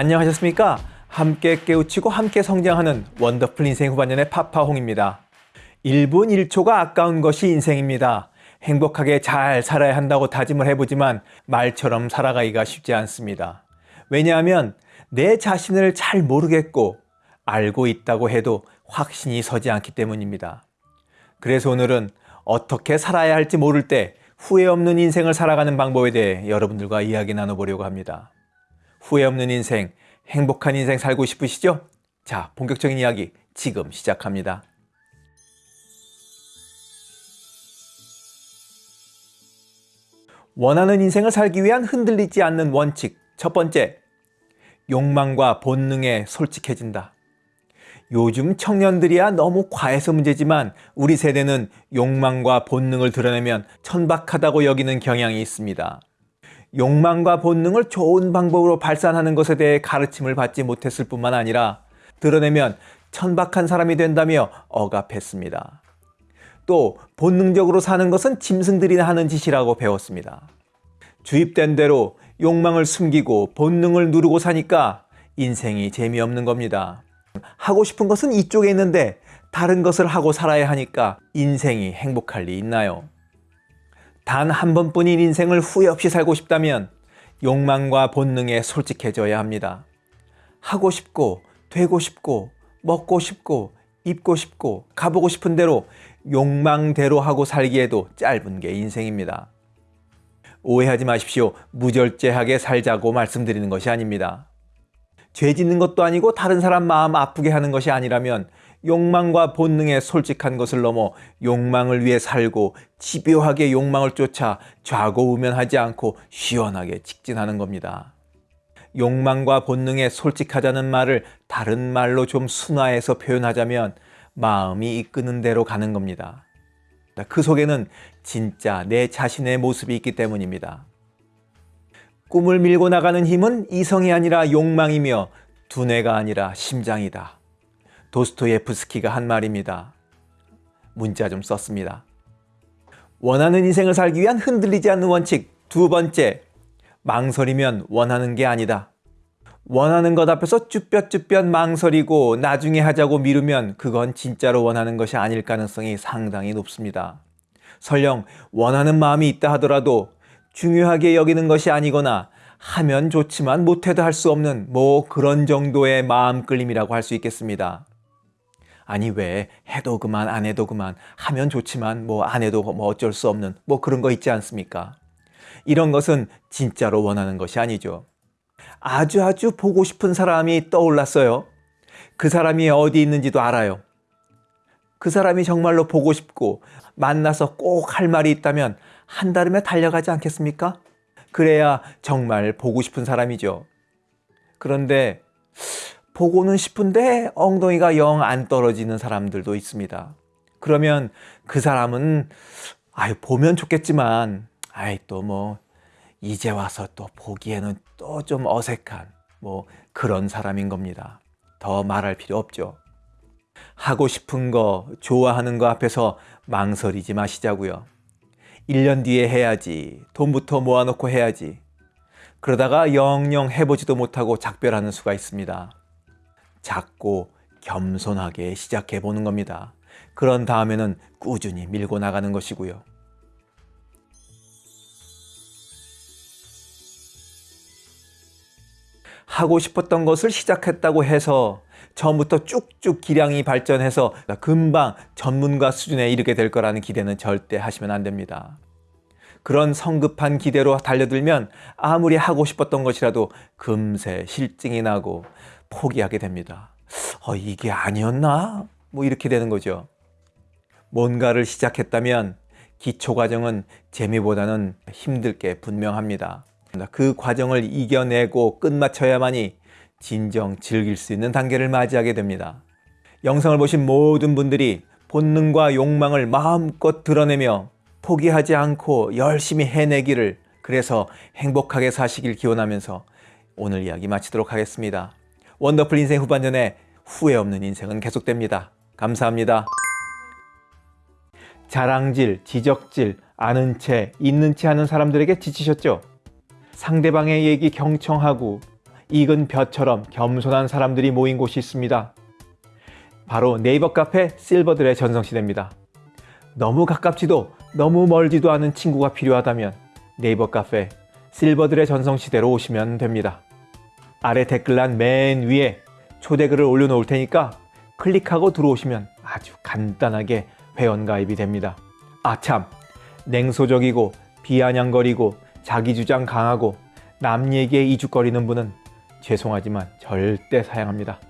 안녕하셨습니까? 함께 깨우치고 함께 성장하는 원더풀 인생 후반년의 파파홍입니다. 1분 1초가 아까운 것이 인생입니다. 행복하게 잘 살아야 한다고 다짐을 해보지만 말처럼 살아가기가 쉽지 않습니다. 왜냐하면 내 자신을 잘 모르겠고 알고 있다고 해도 확신이 서지 않기 때문입니다. 그래서 오늘은 어떻게 살아야 할지 모를 때 후회 없는 인생을 살아가는 방법에 대해 여러분들과 이야기 나눠보려고 합니다. 후회 없는 인생, 행복한 인생 살고 싶으시죠? 자, 본격적인 이야기 지금 시작합니다. 원하는 인생을 살기 위한 흔들리지 않는 원칙. 첫 번째, 욕망과 본능에 솔직해진다. 요즘 청년들이야 너무 과해서 문제지만 우리 세대는 욕망과 본능을 드러내면 천박하다고 여기는 경향이 있습니다. 욕망과 본능을 좋은 방법으로 발산하는 것에 대해 가르침을 받지 못했을 뿐만 아니라 드러내면 천박한 사람이 된다며 억압했습니다. 또 본능적으로 사는 것은 짐승들이나 하는 짓이라고 배웠습니다. 주입된 대로 욕망을 숨기고 본능을 누르고 사니까 인생이 재미없는 겁니다. 하고 싶은 것은 이쪽에 있는데 다른 것을 하고 살아야 하니까 인생이 행복할 리 있나요? 단 한 번뿐인 인생을 후회 없이 살고 싶다면 욕망과 본능에 솔직해져야 합니다. 하고 싶고 되고 싶고 먹고 싶고 입고 싶고 가보고 싶은 대로 욕망대로 하고 살기에도 짧은 게 인생입니다. 오해하지 마십시오. 무절제하게 살자고 말씀드리는 것이 아닙니다. 죄 짓는 것도 아니고 다른 사람 마음 아프게 하는 것이 아니라면 욕망과 본능에 솔직한 것을 넘어 욕망을 위해 살고 집요하게 욕망을 쫓아 좌고우면하지 않고 시원하게 직진하는 겁니다. 욕망과 본능에 솔직하자는 말을 다른 말로 좀 순화해서 표현하자면 마음이 이끄는 대로 가는 겁니다. 그 속에는 진짜 내 자신의 모습이 있기 때문입니다. 꿈을 밀고 나가는 힘은 이성이 아니라 욕망이며 두뇌가 아니라 심장이다. 도스토예프스키가 한 말입니다. 문자 좀 썼습니다. 원하는 인생을 살기 위한 흔들리지 않는 원칙 두 번째, 망설이면 원하는 게 아니다. 원하는 것 앞에서 쭈뼛쭈뼛 망설이고 나중에 하자고 미루면 그건 진짜로 원하는 것이 아닐 가능성이 상당히 높습니다. 설령 원하는 마음이 있다 하더라도 중요하게 여기는 것이 아니거나 하면 좋지만 못해도 할 수 없는 뭐 그런 정도의 마음 끌림이라고 할 수 있겠습니다. 아니 왜 해도 그만 안 해도 그만 하면 좋지만 뭐 안 해도 뭐 어쩔 수 없는 뭐 그런 거 있지 않습니까? 이런 것은 진짜로 원하는 것이 아니죠. 아주 아주 보고 싶은 사람이 떠올랐어요. 그 사람이 어디 있는지도 알아요. 그 사람이 정말로 보고 싶고 만나서 꼭 할 말이 있다면 한 달음에 달려가지 않겠습니까? 그래야 정말 보고 싶은 사람이죠. 그런데 보고는 싶은데 엉덩이가 영 안 떨어지는 사람들도 있습니다. 그러면 그 사람은 아유 보면 좋겠지만 아이 또 뭐 이제 와서 또 보기에는 또 좀 어색한 뭐 그런 사람인 겁니다. 더 말할 필요 없죠. 하고 싶은 거, 좋아하는 거 앞에서 망설이지 마시자고요. 1년 뒤에 해야지, 돈부터 모아놓고 해야지. 그러다가 영영 해보지도 못하고 작별하는 수가 있습니다. 작고 겸손하게 시작해 보는 겁니다. 그런 다음에는 꾸준히 밀고 나가는 것이고요. 하고 싶었던 것을 시작했다고 해서 처음부터 쭉쭉 기량이 발전해서 금방 전문가 수준에 이르게 될 거라는 기대는 절대 하시면 안 됩니다. 그런 성급한 기대로 달려들면 아무리 하고 싶었던 것이라도 금세 실증이 나고 포기하게 됩니다. 어, 이게 아니었나? 뭐 이렇게 되는 거죠. 뭔가를 시작했다면 기초 과정은 재미보다는 힘들 게 분명합니다. 그 과정을 이겨내고 끝마쳐야만이 진정 즐길 수 있는 단계를 맞이하게 됩니다. 영상을 보신 모든 분들이 본능과 욕망을 마음껏 드러내며 포기하지 않고 열심히 해내기를 그래서 행복하게 사시길 기원하면서 오늘 이야기 마치도록 하겠습니다. 원더풀 인생 후반전에 후회 없는 인생은 계속됩니다. 감사합니다. 자랑질, 지적질, 아는 채, 있는 채 하는 사람들에게 지치셨죠? 상대방의 얘기 경청하고 익은 벼처럼 겸손한 사람들이 모인 곳이 있습니다. 바로 네이버 카페 실버들의 전성시대입니다. 너무 가깝지도 너무 멀지도 않은 친구가 필요하다면 네이버 카페 실버들의 전성시대로 오시면 됩니다. 아래 댓글란 맨 위에 초대글을 올려놓을 테니까 클릭하고 들어오시면 아주 간단하게 회원가입이 됩니다. 아참, 냉소적이고 비아냥거리고 자기주장 강하고 남 얘기에 이죽거리는 분은 죄송하지만 절대 사양합니다.